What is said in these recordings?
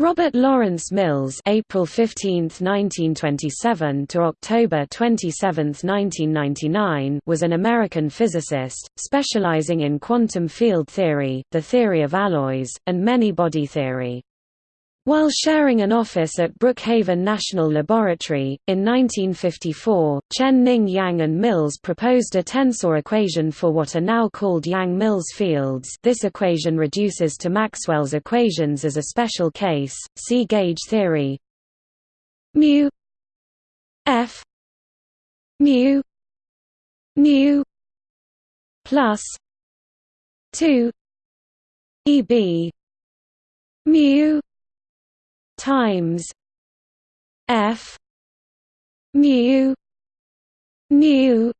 Robert Lawrence Mills April 15, 1927 to October 27, 1999 was an American physicist, specializing in quantum field theory, the theory of alloys, and many-body theory. While sharing an office at Brookhaven National Laboratory, in 1954, Chen Ning Yang and Mills proposed a tensor equation for what are now called Yang-Mills fields. This equation reduces to Maxwell's equations as a special case, see gauge theory. Mu f mu nu plus 2 eb mu times F mu nu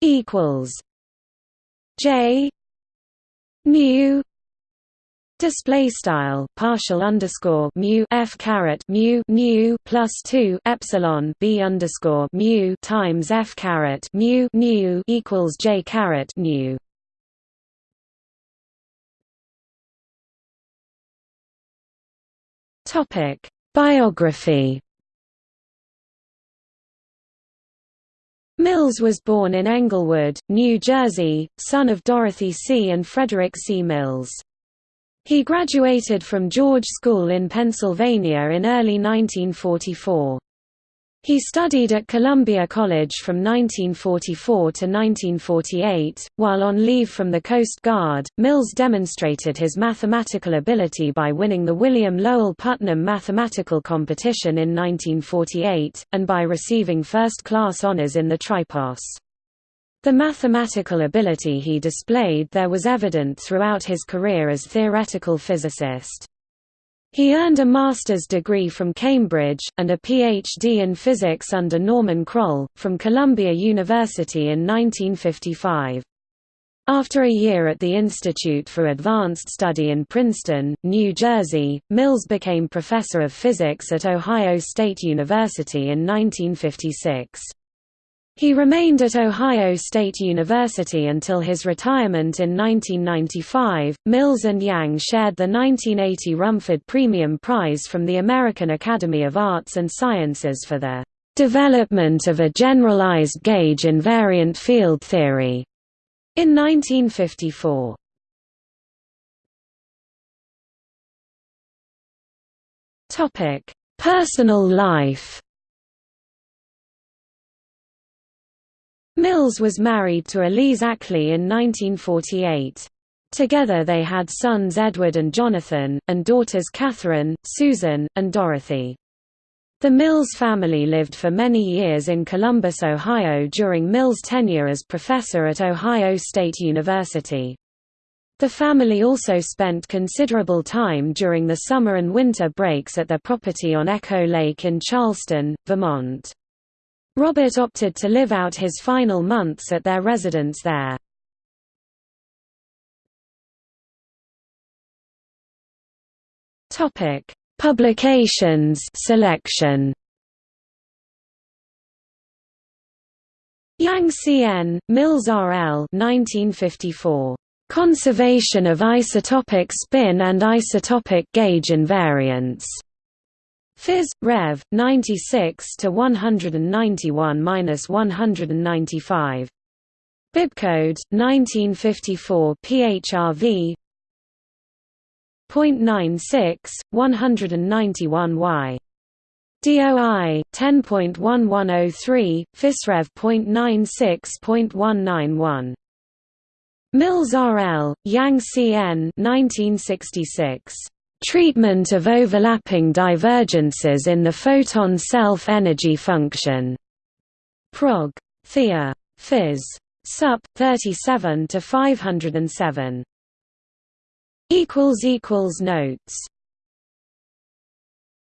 equals J mu Display style partial underscore mu f caret mu nu plus two epsilon b underscore mu times f caret mu nu equals j caret nu. Topic: Biography. Mills was born in Englewood, New Jersey, son of Dorothy C. and Frederick C. Mills. He graduated from George School in Pennsylvania in early 1944. He studied at Columbia College from 1944 to 1948. While on leave from the Coast Guard, Mills demonstrated his mathematical ability by winning the William Lowell Putnam Mathematical Competition in 1948, and by receiving first class honors in the Tripos. The mathematical ability he displayed there was evident throughout his career as theoretical physicist. He earned a master's degree from Cambridge, and a Ph.D. in physics under Norman Kroll, from Columbia University in 1955. After a year at the Institute for Advanced Study in Princeton, New Jersey, Mills became professor of physics at Ohio State University in 1956. He remained at Ohio State University until his retirement in 1995. Mills and Yang shared the 1980 Rumford Premium Prize from the American Academy of Arts and Sciences for their development of a generalized gauge invariant field theory in 1954. Topic: Personal life. Mills was married to Elise Ackley in 1948. Together they had sons Edward and Jonathan, and daughters Catherine, Susan, and Dorothy. The Mills family lived for many years in Columbus, Ohio during Mills' tenure as professor at Ohio State University. The family also spent considerable time during the summer and winter breaks at their property on Echo Lake in Charleston, Vermont. Robert opted to live out his final months at their residence there. Topic: Publications selection. Yang C.N., Mills R.L. 1954. Conservation of isotopic spin and isotopic gauge invariance. Phys. Rev. 96 to 191-195. Bibcode 1954 PHRV. 0.96 191Y. DOI 10.1103 PhysRev.96.191 Mills RL Yang CN 1966 Treatment of overlapping divergences in the photon self-energy function. Prog. Thea. Phys. Sup. 37 to 507. Equals equals notes